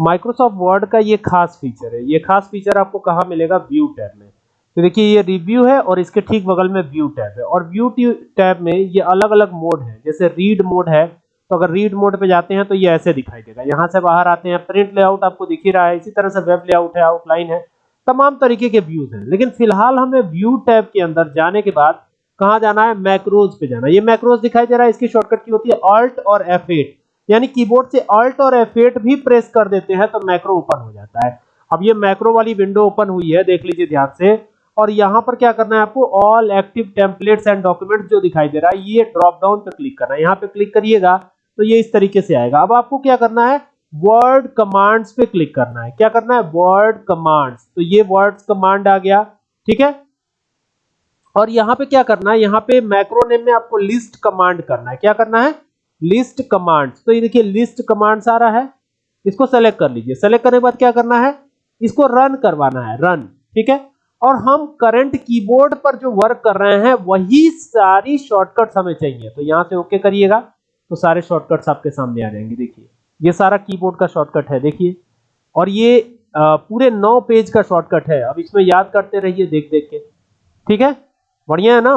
Microsoft word का ये खास फीचर है। ये खास फीचर आपको कहाँ मिलेगा? व्यू टैब में। तो देखिए, ये रिव्यू है और इसके ठीक बगल में व्यू टैब है। और व्यू टैब में ये अलग अलग मोड है। जैसे रीड मोड है तो अगर रीड मोड पे जाते हैं तो ये ऐसे दिखाई देगा। यहाँ से बाहर आते हैं प्रिंट लेआउट आपको दिख ही रहा है। इसी तरह से वेब लेआउट है आउटलाइन है। तमाम तरीके के व्यूज़ हैं। लेकिन फ़िलहाल हमें व्यू टैब के अंदर जाने के बाद कहाँ जाना है? मैक्रोज पे जाना ये मैक्रोज दिखाई दे रहा है। इसकी शॉर्टकट की होती है ऑल्ट और F8 यानी कीबोर्ड से अल्ट और F8 भी प्रेस कर देते हैं तो मैक्रो ओपन हो जाता है। अब ये मैक्रो वाली विंडो ओपन हुई है, देख लीजिए ध्यान से। और यहाँ पर क्या करना है आपको all active templates and documents जो दिखाई दे रहा है, ये ड्रॉप डाउन पे क्लिक करना है। यहाँ पे क्लिक करिएगा तो ये इस तरीके से आएगा। अब आपको क्या करना है वर्ड कमांड्स पे क्लिक करना है। क्या करना है वर्ड कमांड्स तो ये वर्ड्स कमांड आ गया, ठीक है? और यहाँ पे क्या करना है, यहाँ पे मैक्रो नेम में आपको लिस्ट कमांड करना है। क्या करना है लिस्ट कमांड्स तो ये देखिए लिस्ट कमांड्स आ रहा है। इसको सेलेक्ट कर लीजिए। सेलेक्ट करने के बाद क्या करना है? इसको रन करवाना है। रन ठीक है? और हम करंट कीबोर्ड पर जो वर्क कर रहे हैं, वही सारी शॉर्टकट्स हमें चाहिए। तो यहाँ से ओके करिएगा तो सारे शॉर्टकट्स आपके सामने आ जाएँगे। देखिए, ये सारा कीबोर्ड का शॉर्टकट है। देखिए, और ये पूरे नौ पेज का शॉर्टकट है। अब इसमें याद करते रहिए देख देख के। ठीक है? बढ़िया है ना?